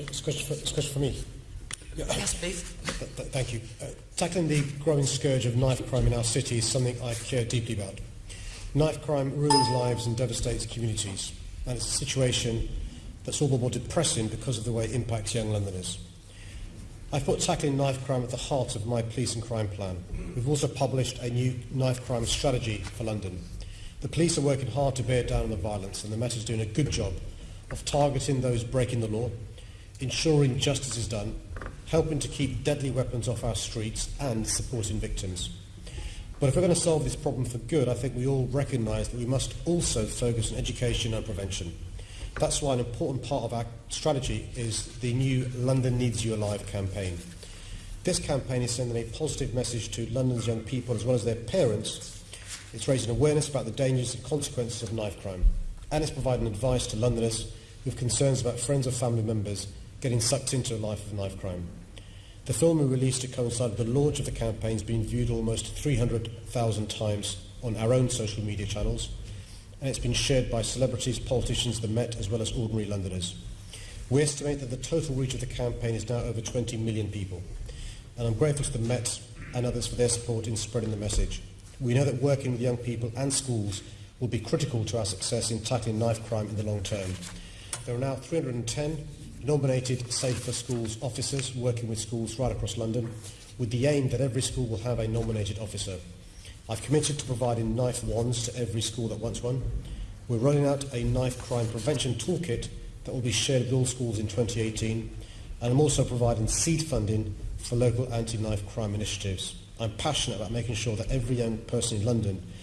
it's a question for, a question for me. Yeah. Yes, please. Th th thank you. Uh, tackling the growing scourge of knife crime in our city is something I care deeply about. Knife crime ruins lives and devastates communities, and it's a situation that's all the more depressing because of the way it impacts young Londoners. I've put tackling knife crime at the heart of my police and crime plan. We've also published a new knife crime strategy for London. The police are working hard to bear down on the violence, and the Met is doing a good job of targeting those breaking the law ensuring justice is done, helping to keep deadly weapons off our streets, and supporting victims. But if we're going to solve this problem for good, I think we all recognise that we must also focus on education and prevention. That's why an important part of our strategy is the new London Needs You Alive campaign. This campaign is sending a positive message to London's young people as well as their parents. It's raising awareness about the dangers and consequences of knife crime, and it's providing advice to Londoners with concerns about friends or family members getting sucked into a life of knife crime. The film we released to coincide with the launch of the campaign has been viewed almost 300,000 times on our own social media channels, and it's been shared by celebrities, politicians, the Met, as well as ordinary Londoners. We estimate that the total reach of the campaign is now over 20 million people, and I'm grateful to the Met and others for their support in spreading the message. We know that working with young people and schools will be critical to our success in tackling knife crime in the long term. There are now 310 nominated Safe for Schools officers working with schools right across London with the aim that every school will have a nominated officer. I've committed to providing knife wands to every school that wants one. We're rolling out a knife crime prevention toolkit that will be shared with all schools in 2018 and I'm also providing seed funding for local anti-knife crime initiatives. I'm passionate about making sure that every young person in London,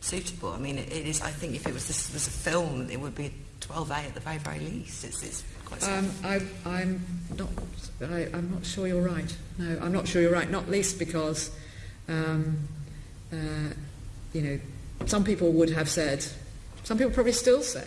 suitable. I mean, it, it is. I think if it was this was a film, it would be 12A at the very very least. It's, it's quite. Um, I, I'm not. I, am not sure you're right. No, I'm not sure you're right. Not least because, um, uh, you know, some people would have said, some people probably still say.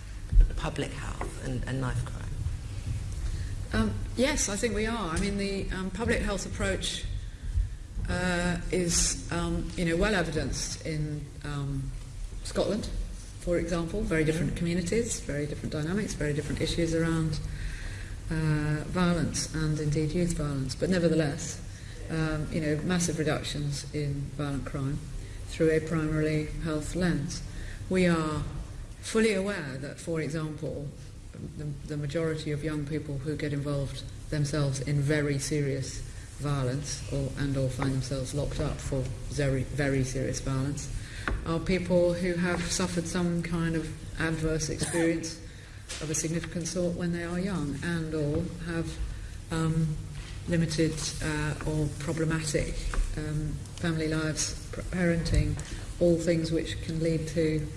public health and, and knife crime? Um, Yes, I think we are. I mean, the um, public health approach uh, is, um, you know, well evidenced in um, Scotland, for example. Very mm-hmm. different communities, very different dynamics, very different issues around uh, violence and indeed youth violence. But nevertheless, um, you know, massive reductions in violent crime through a primarily health lens. We are fully aware that, for example, the, the majority of young people who get involved themselves in very serious violence or, and or find themselves locked up for very, very serious violence are people who have suffered some kind of adverse experience of a significant sort when they are young and or have um, limited uh, or problematic um, family lives, parenting, all things which can lead to